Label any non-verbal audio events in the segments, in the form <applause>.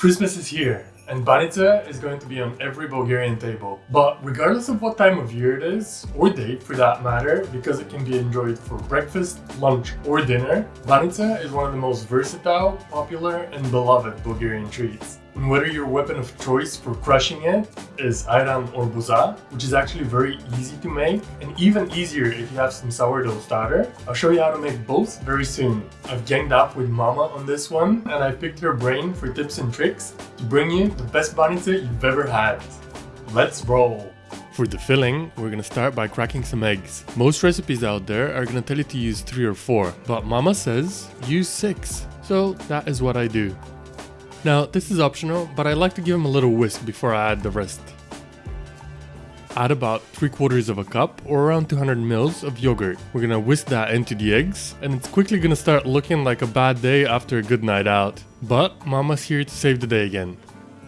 Christmas is here, and Banitsa is going to be on every Bulgarian table. But regardless of what time of year it is, or date for that matter, because it can be enjoyed for breakfast, lunch, or dinner, Banitsa is one of the most versatile, popular, and beloved Bulgarian treats. And whether your weapon of choice for crushing it is ayran or boza, which is actually very easy to make, and even easier if you have some sourdough starter, I'll show you how to make both very soon. I've ganged up with Mama on this one, and I picked her brain for tips and tricks to bring you the best banitsa you've ever had. Let's roll! For the filling, we're gonna start by cracking some eggs. Most recipes out there are gonna tell you to use 3 or 4, but Mama says use 6. So that is what I do. Now, this is optional, but I like to give them a little whisk before I add the rest. Add about 3 quarters of a cup or around 200 mils of yogurt. We're gonna whisk that into the eggs and it's quickly gonna start looking like a bad day after a good night out. But mama's here to save the day again.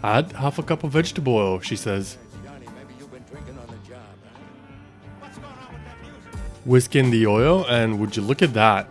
Add half a cup of vegetable oil, she says. Whisk in the oil and would you look at that.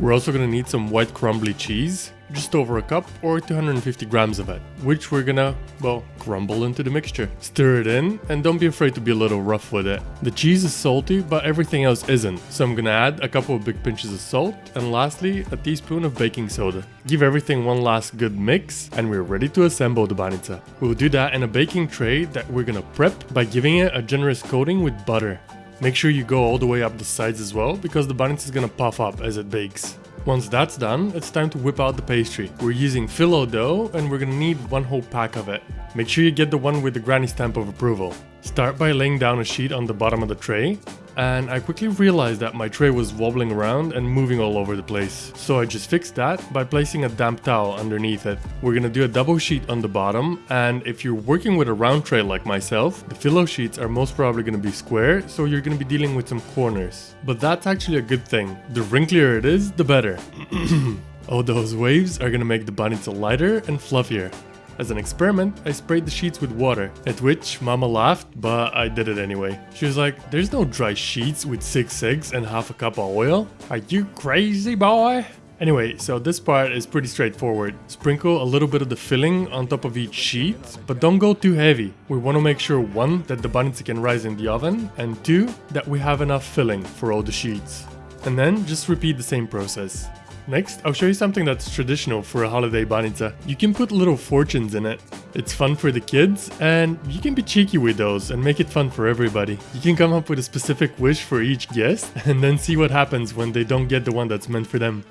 We're also gonna need some white crumbly cheese just over a cup or 250 grams of it, which we're gonna, well, crumble into the mixture. Stir it in and don't be afraid to be a little rough with it. The cheese is salty, but everything else isn't, so I'm gonna add a couple of big pinches of salt and lastly a teaspoon of baking soda. Give everything one last good mix and we're ready to assemble the banitsa. We'll do that in a baking tray that we're gonna prep by giving it a generous coating with butter. Make sure you go all the way up the sides as well because the banitsa is gonna puff up as it bakes. Once that's done, it's time to whip out the pastry. We're using phyllo dough and we're gonna need one whole pack of it. Make sure you get the one with the granny stamp of approval. Start by laying down a sheet on the bottom of the tray and I quickly realized that my tray was wobbling around and moving all over the place. So I just fixed that by placing a damp towel underneath it. We're gonna do a double sheet on the bottom and if you're working with a round tray like myself, the phyllo sheets are most probably gonna be square so you're gonna be dealing with some corners. But that's actually a good thing. The wrinklier it is, the better. <clears throat> oh, those waves are gonna make the banitsa lighter and fluffier. As an experiment, I sprayed the sheets with water, at which mama laughed, but I did it anyway. She was like, there's no dry sheets with 6 eggs and half a cup of oil. Are you crazy boy? Anyway, so this part is pretty straightforward. Sprinkle a little bit of the filling on top of each sheet, but don't go too heavy. We want to make sure one, that the banitsa can rise in the oven, and two, that we have enough filling for all the sheets. And then just repeat the same process. Next, I'll show you something that's traditional for a holiday banitsa. You can put little fortunes in it. It's fun for the kids, and you can be cheeky with those and make it fun for everybody. You can come up with a specific wish for each guest, <laughs> and then see what happens when they don't get the one that's meant for them.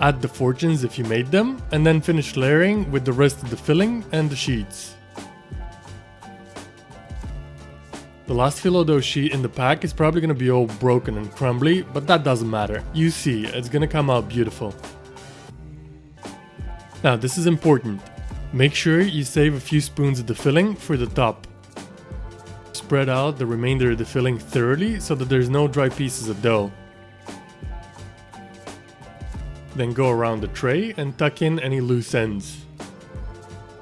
Add the fortunes if you made them, and then finish layering with the rest of the filling and the sheets. The last sheet in the pack is probably gonna be all broken and crumbly, but that doesn't matter. You see, it's gonna come out beautiful. Now this is important. Make sure you save a few spoons of the filling for the top. Spread out the remainder of the filling thoroughly so that there's no dry pieces of dough. Then go around the tray and tuck in any loose ends.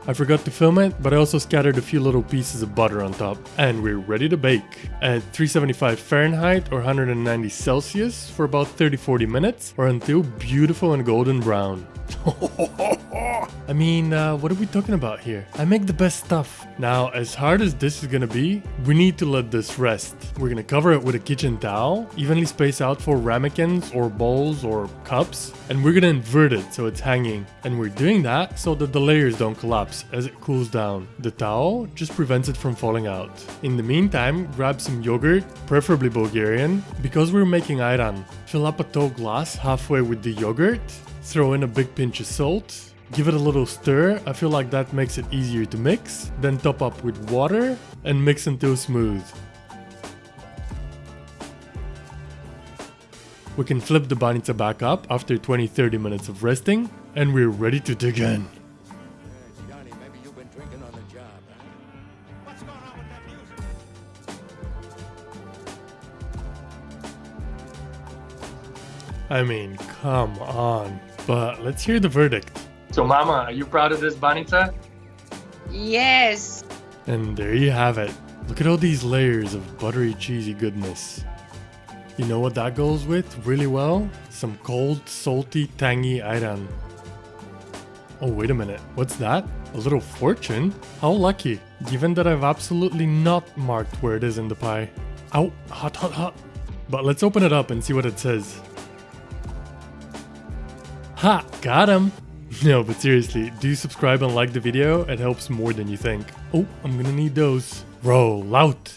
I forgot to film it, but I also scattered a few little pieces of butter on top. And we're ready to bake. At 375 Fahrenheit or 190 Celsius for about 30-40 minutes or until beautiful and golden brown. <laughs> I mean, uh, what are we talking about here? I make the best stuff. Now, as hard as this is gonna be, we need to let this rest. We're gonna cover it with a kitchen towel, evenly space out four ramekins or bowls or cups, and we're gonna invert it so it's hanging. And we're doing that so that the layers don't collapse as it cools down. The towel just prevents it from falling out. In the meantime, grab some yogurt, preferably Bulgarian, because we're making ayran. Fill up a tall glass halfway with the yogurt, throw in a big pinch of salt, Give it a little stir, I feel like that makes it easier to mix. Then top up with water and mix until smooth. We can flip the banitsa back up after 20-30 minutes of resting and we're ready to dig in. I mean, come on. But let's hear the verdict. So, Mama, are you proud of this banitsa? Yes. And there you have it. Look at all these layers of buttery, cheesy goodness. You know what that goes with really well? Some cold, salty, tangy ayran. Oh, wait a minute. What's that? A little fortune? How lucky. Given that I've absolutely not marked where it is in the pie. Ow, hot, hot, hot. But let's open it up and see what it says. Ha, got him. <laughs> No, but seriously, do subscribe and like the video. It helps more than you think. Oh, I'm gonna need those. Roll out.